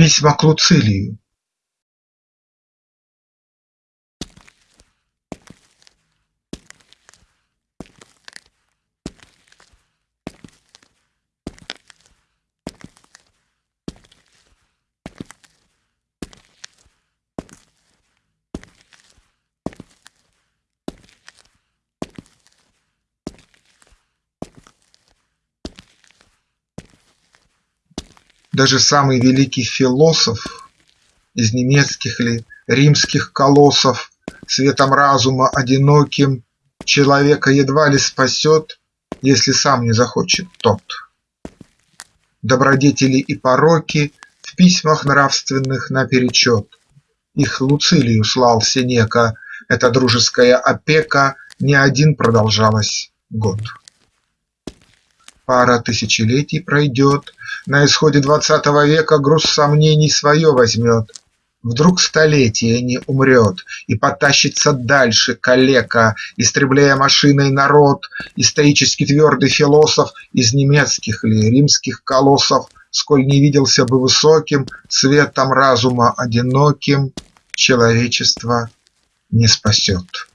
Письма к Луцилию Даже самый великий философ Из немецких ли, римских колоссов, Светом разума одиноким Человека едва ли спасет, Если сам не захочет тот. Добродетели и пороки В письмах нравственных наперечет. Их Луцилию слал Сенека, Эта дружеская опека Не один продолжалась год. Пара тысячелетий пройдет, На исходе двадцатого века Груз сомнений свое возьмет, Вдруг столетие не умрет И потащится дальше калека, Истребляя машиной народ, И стоически твердый философ Из немецких ли, римских колоссов, Сколь не виделся бы высоким, Светом разума одиноким, Человечество не спасет.